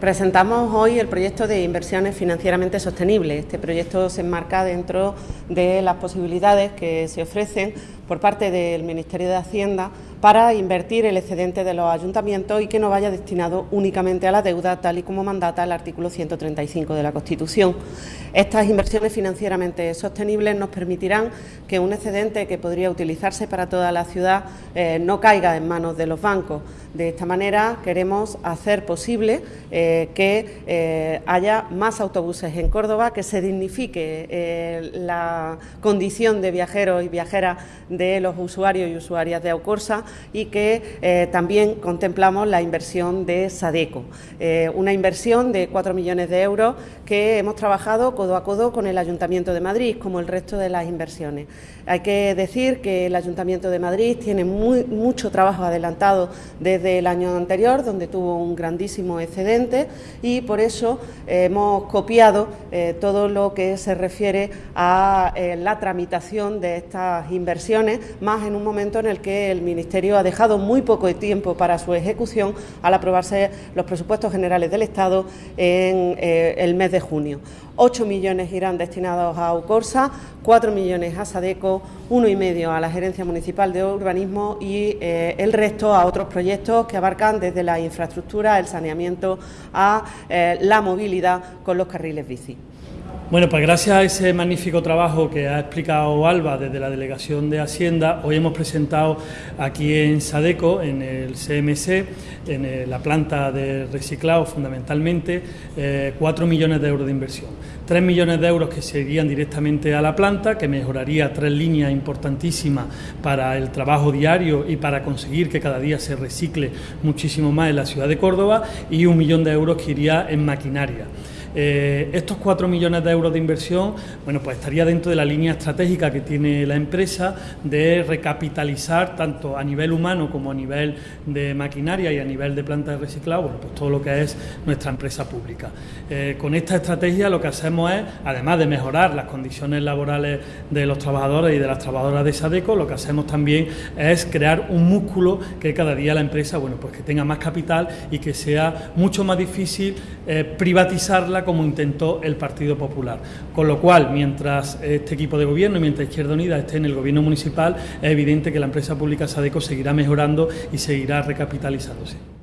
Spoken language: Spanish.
Presentamos hoy el proyecto de inversiones financieramente sostenibles. Este proyecto se enmarca dentro de las posibilidades que se ofrecen por parte del Ministerio de Hacienda para invertir el excedente de los ayuntamientos y que no vaya destinado únicamente a la deuda, tal y como mandata el artículo 135 de la Constitución. Estas inversiones financieramente sostenibles nos permitirán que un excedente que podría utilizarse para toda la ciudad eh, no caiga en manos de los bancos. De esta manera queremos hacer posible eh, que eh, haya más autobuses en Córdoba, que se dignifique la condición de viajeros y viajeras de los usuarios y usuarias de Aucorsa y que eh, también contemplamos la inversión de Sadeco, eh, una inversión de 4 millones de euros que hemos trabajado codo a codo con el Ayuntamiento de Madrid, como el resto de las inversiones. Hay que decir que el Ayuntamiento de Madrid tiene mucho trabajo adelantado desde el año anterior, donde tuvo un grandísimo excedente y por eso hemos copiado eh, todo lo que se refiere a la tramitación de estas inversiones, más en un momento en el que el Ministerio ha dejado muy poco tiempo para su ejecución al aprobarse los presupuestos generales del Estado en eh, el mes de junio. 8 millones irán destinados a UCORSA, 4 millones a SADECO, uno y medio a la Gerencia Municipal de Urbanismo y eh, el resto a otros proyectos que abarcan desde la infraestructura, el saneamiento a eh, la movilidad con los carriles bici. Bueno, pues gracias a ese magnífico trabajo que ha explicado Alba desde la Delegación de Hacienda, hoy hemos presentado aquí en Sadeco, en el CMC, en la planta de reciclado fundamentalmente, eh, cuatro millones de euros de inversión. Tres millones de euros que se irían directamente a la planta, que mejoraría tres líneas importantísimas para el trabajo diario y para conseguir que cada día se recicle muchísimo más en la ciudad de Córdoba, y un millón de euros que iría en maquinaria. Eh, estos 4 millones de euros de inversión, bueno, pues estaría dentro de la línea estratégica que tiene la empresa de recapitalizar tanto a nivel humano como a nivel de maquinaria y a nivel de planta de reciclado, bueno, pues todo lo que es nuestra empresa pública. Eh, con esta estrategia lo que hacemos es, además de mejorar las condiciones laborales de los trabajadores y de las trabajadoras de Sadeco, lo que hacemos también es crear un músculo que cada día la empresa, bueno, pues que tenga más capital y que sea mucho más difícil eh, privatizarla como intentó el Partido Popular. Con lo cual, mientras este equipo de gobierno y mientras Izquierda Unida esté en el gobierno municipal, es evidente que la empresa pública Sadeco seguirá mejorando y seguirá recapitalizándose.